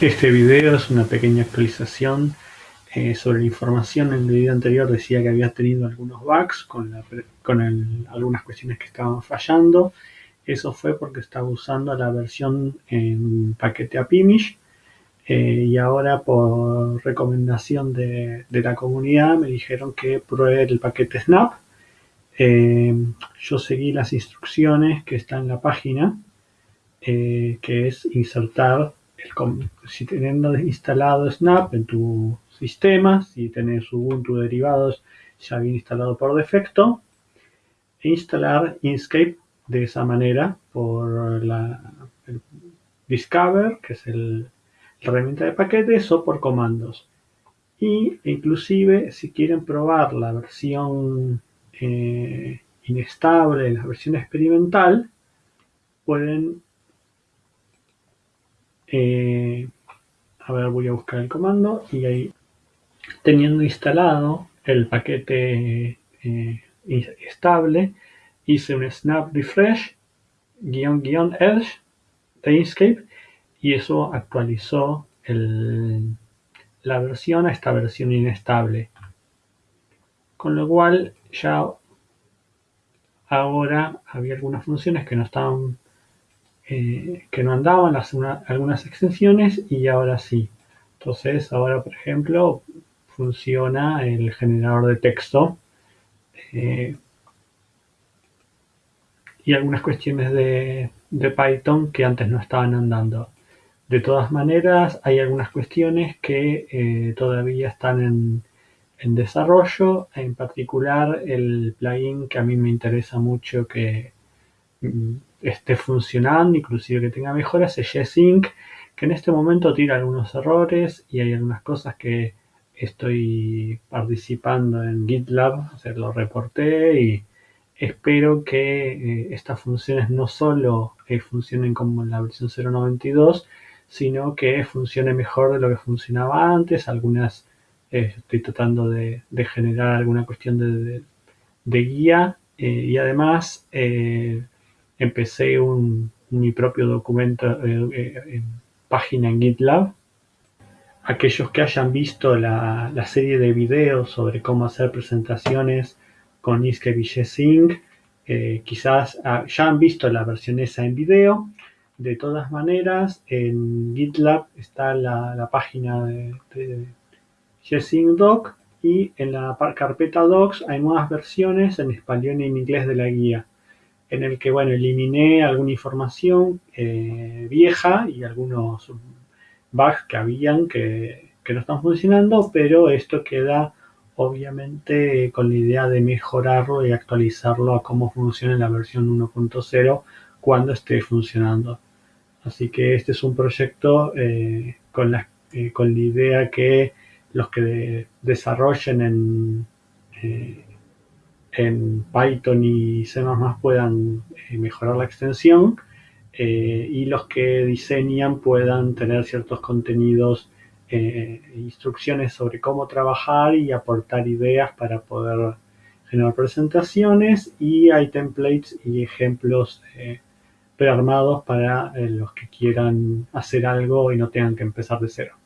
Este video es una pequeña actualización eh, sobre la información. En el video anterior decía que había tenido algunos bugs con, algunas cuestiones que estaban fallando. Eso fue porque estaba usando la versión en paquete APIMISH eh, y ahora por recomendación de, la comunidad me dijeron que pruebe el paquete Snap. Eh, yo seguí las instrucciones que están en la página, que es insertar si teniendo instalado Snap en tu sistema, si tenés Ubuntu derivados ya bien instalado por defecto, e instalar Inkscape de esa manera por la Discover, que es el, la herramienta de paquetes, o por comandos. Y inclusive si quieren probar la versión eh, inestable, la versión experimental, pueden eh, a ver, voy a buscar el comando y ahí, teniendo instalado el paquete eh, estable, hice un snap refresh guion guion edge de Inkscape y eso actualizó la versión a esta versión inestable. Con lo cual ya ahora había algunas funciones que no estaban eh, que no andaban algunas extensiones y ahora sí. Entonces ahora, por ejemplo, funciona el generador de texto eh, y algunas cuestiones de, Python que antes no estaban andando. De todas maneras, hay algunas cuestiones que eh, todavía están en, en, desarrollo, en particular el plugin que a mí me interesa mucho que mm, esté funcionando, inclusive que tenga mejoras, es G-Sync, que en este momento tira algunos errores y hay algunas cosas que estoy participando en GitLab, o sea, reporté y espero que eh, estas funciones no solo eh, funcionen como en la versión 0.92, sino que funcione mejor de lo que funcionaba antes. Algunas eh, estoy tratando de, generar alguna cuestión de, de guía y además empecé un, mi propio documento, eh, eh, en página en GitLab. Aquellos que hayan visto la, serie de videos sobre cómo hacer presentaciones con Inkscape y G-Sync, eh, quizás ah, ya han visto la versión esa en video. De todas maneras, en GitLab está la, página de, de Doc y en la carpeta Docs hay nuevas versiones en español y en inglés de la guía en el que, bueno, eliminé alguna información eh, vieja y algunos bugs que habían que, no están funcionando, pero esto queda obviamente con la idea de mejorarlo y actualizarlo a cómo funciona en la versión 1.0 cuando esté funcionando. Así que este es un proyecto eh, con, la, eh, con la idea que los que desarrollen en, en Python y C++ puedan eh, mejorar la extensión eh, y los que diseñan puedan tener ciertos contenidos, e instrucciones sobre cómo trabajar y aportar ideas para poder generar presentaciones y hay templates y ejemplos prearmados para los que quieran hacer algo y no tengan que empezar de cero.